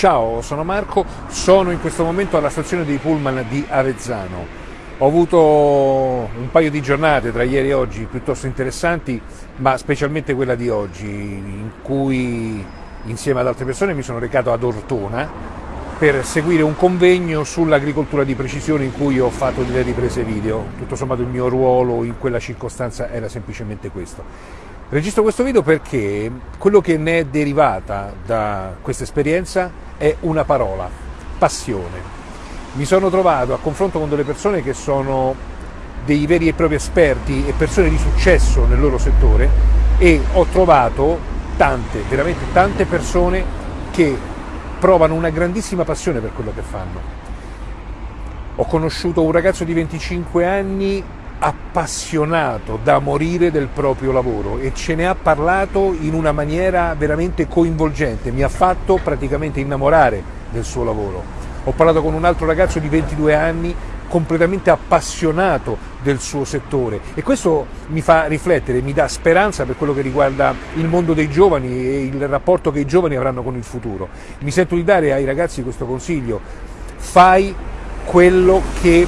Ciao, sono Marco, sono in questo momento alla stazione dei Pullman di Avezzano. Ho avuto un paio di giornate tra ieri e oggi piuttosto interessanti, ma specialmente quella di oggi, in cui insieme ad altre persone mi sono recato ad Ortona per seguire un convegno sull'agricoltura di precisione in cui ho fatto delle riprese video. Tutto sommato il mio ruolo in quella circostanza era semplicemente questo. Registro questo video perché quello che ne è derivata da questa esperienza è una parola, passione. Mi sono trovato a confronto con delle persone che sono dei veri e propri esperti e persone di successo nel loro settore e ho trovato tante, veramente tante persone che provano una grandissima passione per quello che fanno. Ho conosciuto un ragazzo di 25 anni appassionato da morire del proprio lavoro e ce ne ha parlato in una maniera veramente coinvolgente, mi ha fatto praticamente innamorare del suo lavoro. Ho parlato con un altro ragazzo di 22 anni completamente appassionato del suo settore e questo mi fa riflettere, mi dà speranza per quello che riguarda il mondo dei giovani e il rapporto che i giovani avranno con il futuro. Mi sento di dare ai ragazzi questo consiglio, fai quello che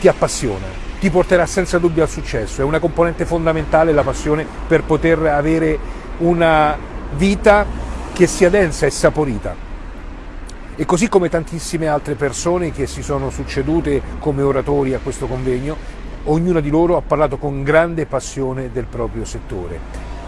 ti appassiona, ti porterà senza dubbio al successo, è una componente fondamentale la passione per poter avere una vita che sia densa e saporita. E così come tantissime altre persone che si sono succedute come oratori a questo convegno, ognuna di loro ha parlato con grande passione del proprio settore.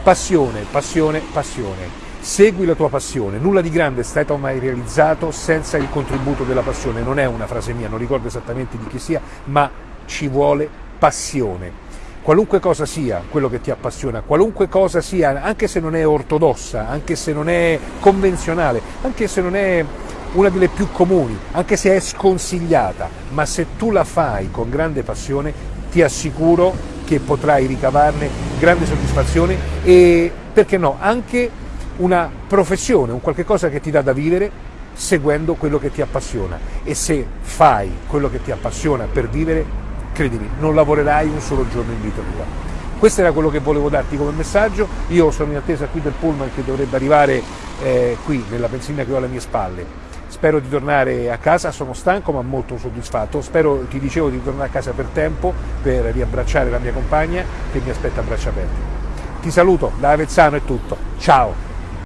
Passione, passione, passione. Segui la tua passione, nulla di grande è stato mai realizzato senza il contributo della passione, non è una frase mia, non ricordo esattamente di chi sia, ma ci vuole passione. Qualunque cosa sia quello che ti appassiona, qualunque cosa sia, anche se non è ortodossa, anche se non è convenzionale, anche se non è una delle più comuni, anche se è sconsigliata, ma se tu la fai con grande passione, ti assicuro che potrai ricavarne grande soddisfazione e, perché no, anche una professione, un qualche cosa che ti dà da vivere seguendo quello che ti appassiona. E se fai quello che ti appassiona per vivere, credimi, non lavorerai un solo giorno in vita tua. Questo era quello che volevo darti come messaggio, io sono in attesa qui del pullman che dovrebbe arrivare eh, qui nella benzina che ho alle mie spalle. Spero di tornare a casa, sono stanco ma molto soddisfatto, spero, ti dicevo, di tornare a casa per tempo per riabbracciare la mia compagna che mi aspetta a braccia aperte. Ti saluto, da Avezzano è tutto, ciao!